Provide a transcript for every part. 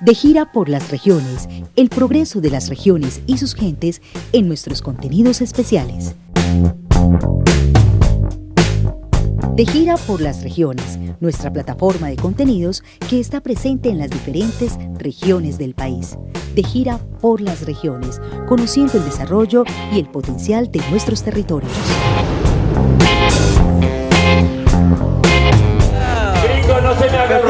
De gira por las regiones, el progreso de las regiones y sus gentes en nuestros contenidos especiales. De gira por las regiones, nuestra plataforma de contenidos que está presente en las diferentes regiones del país. De gira por las regiones, conociendo el desarrollo y el potencial de nuestros territorios. no se me haga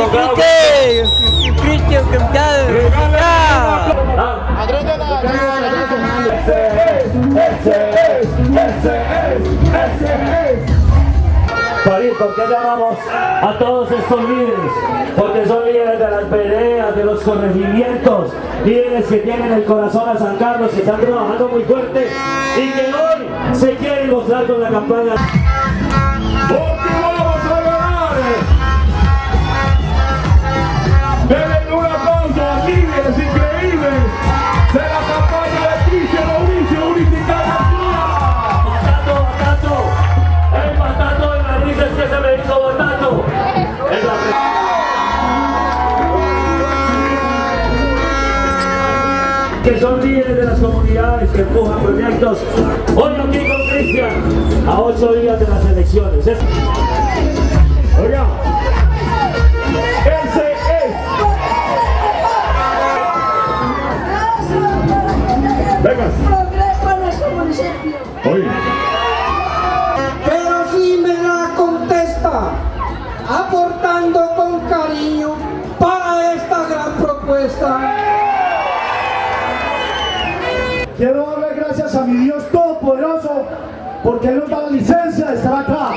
¿por qué llamamos a todos estos líderes? Porque son líderes de las peleas, de los corregimientos, líderes que tienen el corazón a San Carlos, que están trabajando muy fuerte y que hoy se quieren mostrar con la campaña. Comunidades que empujan proyectos. Hoy aquí con Cristian, a ocho días de las elecciones. A mi Dios Todopoderoso porque Él nos da la licencia de estar acá.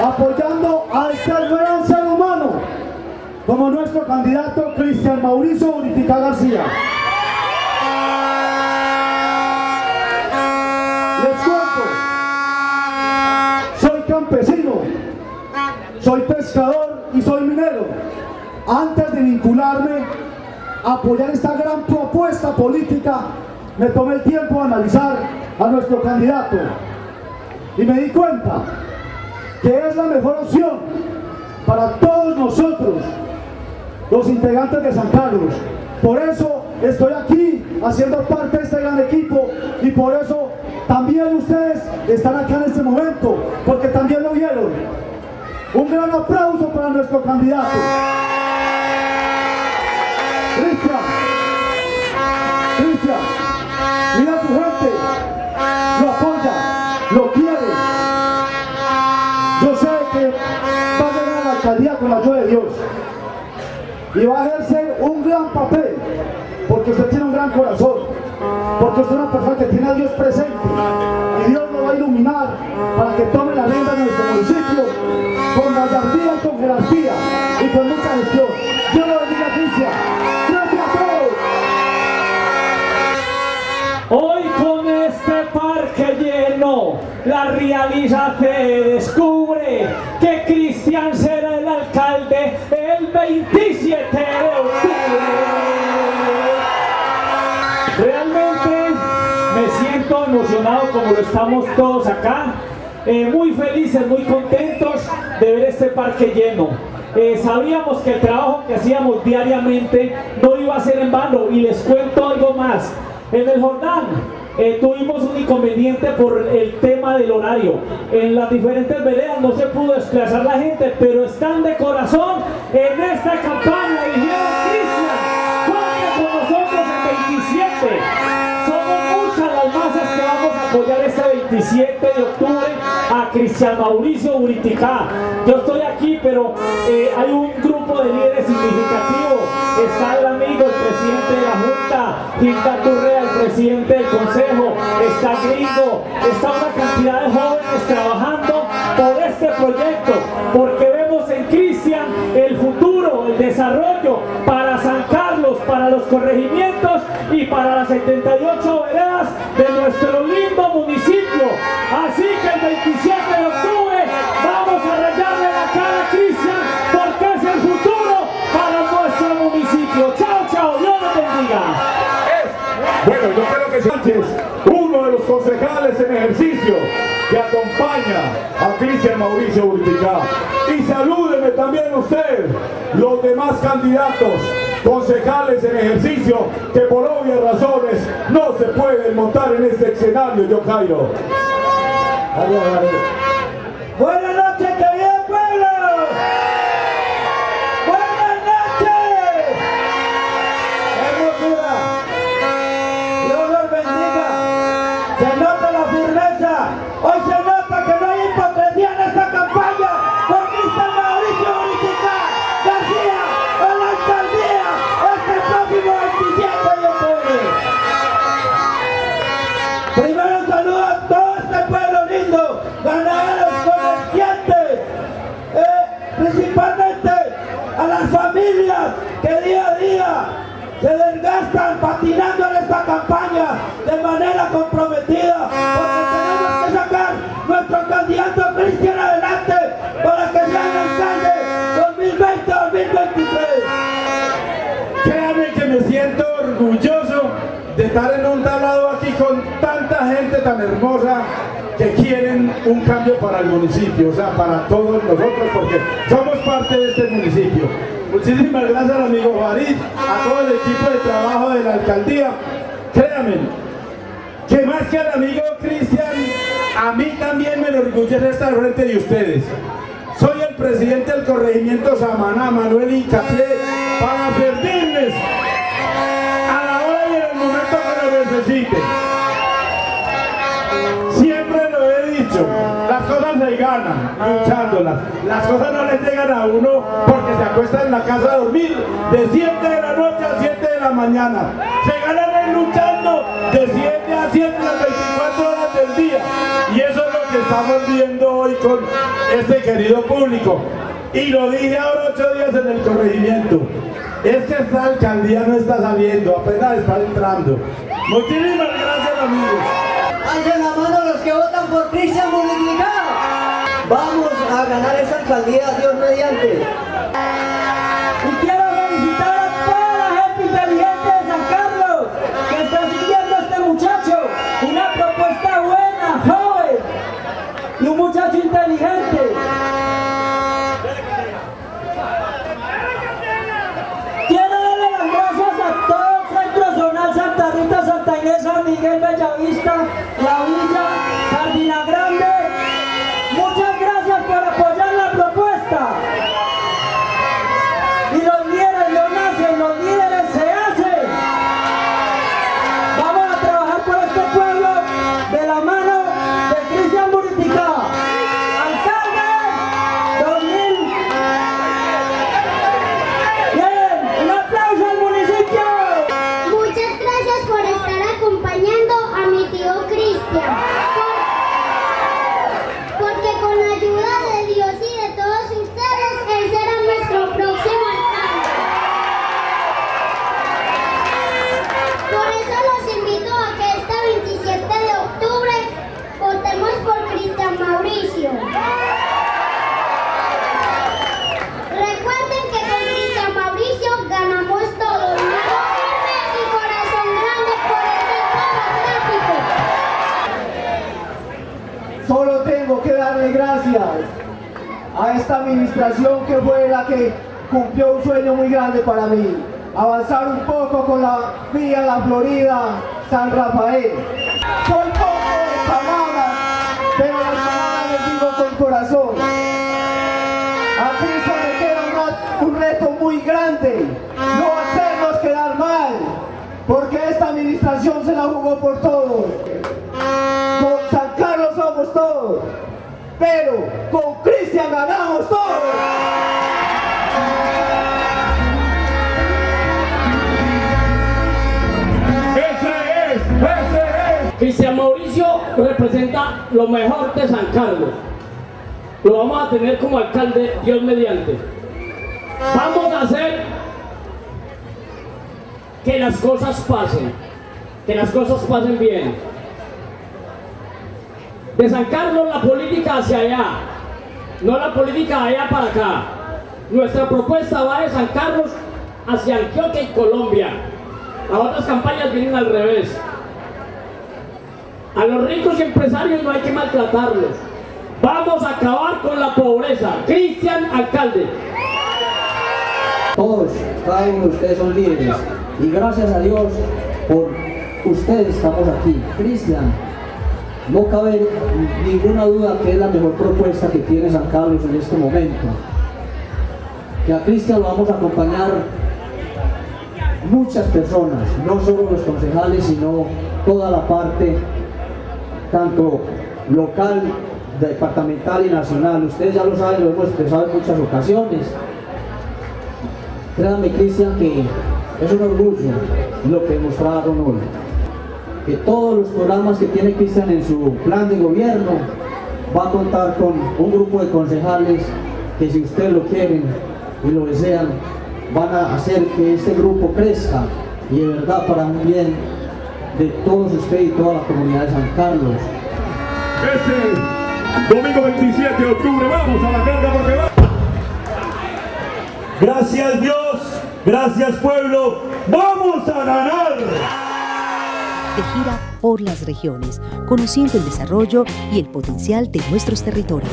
Apoyando a este gran ser humano como nuestro candidato Cristian Mauricio Bonifica García. Les cuento, soy campesino, soy pescador y soy minero. Antes de vincularme a apoyar esta gran propuesta política, me tomé el tiempo de analizar a nuestro candidato y me di cuenta que es la mejor opción para todos nosotros, los integrantes de San Carlos. Por eso estoy aquí haciendo parte de este gran equipo y por eso también ustedes están acá en este momento, porque también lo vieron. Un gran aplauso para nuestro candidato. Cristian, con la ayuda de Dios y va a ejercer un gran papel, porque usted tiene un gran corazón, porque usted es una persona que tiene a Dios presente y Dios lo va a iluminar para que tome la rienda de nuestro municipio con gallardía y con jerarquía y con mucha gestión. Dios lo bendiga, Cristian. Gracias a todos. Hoy con este parque lleno, la realidad 27 de octubre. Realmente me siento emocionado como lo estamos todos acá, eh, muy felices, muy contentos de ver este parque lleno. Eh, sabíamos que el trabajo que hacíamos diariamente no iba a ser en vano y les cuento algo más. En el Jordán eh, tuvimos un inconveniente por el tema del horario. En las diferentes veredas no se pudo desplazar la gente, pero están de corazón en esta campaña. Dijeron, Cristian, cuente con nosotros el 27. Somos muchas las masas que vamos a apoyar este 27 de octubre a Cristian Mauricio Uriticá. Yo estoy aquí, pero eh, hay un grupo de líderes significativo. Está el presidente de la Junta, Quinta Turrea, el presidente del Consejo, está Gringo, está una cantidad de jóvenes trabajando por este proyecto, porque vemos en Cristian el futuro, el desarrollo para San Carlos, para los corregimientos y para las 78 veredas de nuestro lindo Yo creo que Sánchez, uno de los concejales en ejercicio que acompaña a Cristian Mauricio Urtica. Y salúdeme también usted, los demás candidatos, concejales en ejercicio, que por obvias razones no se pueden montar en este escenario, yo Cairo. Buenas que día a día se desgastan patinando en esta campaña de manera comprometida, porque tenemos que sacar nuestro candidato Cristian adelante para que sea el alcalde 2020-2023. Créanme que me siento orgulloso de estar en un tablado aquí con tanta gente tan hermosa que quieren un cambio para el municipio, o sea, para todos nosotros, porque somos parte de este municipio. Muchísimas gracias al amigo Farid, a todo el equipo de trabajo de la alcaldía. Créanme, que más que al amigo Cristian, a mí también me enorgullece estar frente de ustedes. Soy el presidente del corregimiento Samaná, Manuel Incapié, para servirles a la hora y en el momento que lo necesiten. Se ganan luchándolas. Las cosas no les llegan a uno porque se acuesta en la casa a dormir de 7 de la noche a 7 de la mañana. Se ganan luchando de 7 a 7 las 24 horas del día. Y eso es lo que estamos viendo hoy con este querido público. Y lo dije ahora ocho días en el corregimiento. Es que esta alcaldía no está saliendo, apenas está entrando. Muchísimas gracias amigos. La mano los que votan por Cristian. Vamos a ganar esa alcaldía, Dios mediante. Y quiero felicitar a toda la gente inteligente de San Carlos que está siguiendo a este muchacho. Una propuesta buena, joven y un muchacho inteligente. Quiero darle las gracias a todo el Centro Zonal Santa Rita, Santa Inés, San Miguel, Bellavista, La Villa, Sardina Grande. Administración que fue la que cumplió un sueño muy grande para mí. Avanzar un poco con la vía La Florida, San Rafael. Soy poco de palabras, pero las palabras les digo con corazón. A Cristo me queda un reto muy grande, no hacernos quedar mal, porque esta administración se la jugó por todos. Con San Carlos somos todos, pero con Cristian ganamos todos. Ese es, ese es. Cristian Mauricio representa lo mejor de San Carlos. Lo vamos a tener como alcalde, Dios mediante. Vamos a hacer que las cosas pasen, que las cosas pasen bien. De San Carlos la política hacia allá, no la política allá para acá. Nuestra propuesta va de San Carlos hacia Antioquia y Colombia. Las otras campañas vienen al revés. A los ricos y empresarios no hay que maltratarlos. Vamos a acabar con la pobreza. Cristian Alcalde. Todos, cada uno de ustedes son líderes y gracias a Dios por ustedes estamos aquí. Cristian, no cabe ninguna duda que es la mejor propuesta que tiene San Carlos en este momento. Que a Cristian lo vamos a acompañar muchas personas, no solo los concejales, sino toda la parte, tanto local, departamental y nacional. Ustedes ya lo saben, lo hemos expresado en muchas ocasiones. Créanme, Cristian, que es un orgullo lo que demostraron hoy. Que todos los programas que tiene Cristian en su plan de gobierno va a contar con un grupo de concejales que si ustedes lo quieren y lo desean, van a hacer que este grupo crezca y de verdad para un bien de todos ustedes y toda la comunidad de San Carlos. Este domingo 27 de octubre vamos a la carga porque va. Gracias Dios, gracias pueblo, vamos a ganar. De gira por las regiones, conociendo el desarrollo y el potencial de nuestros territorios.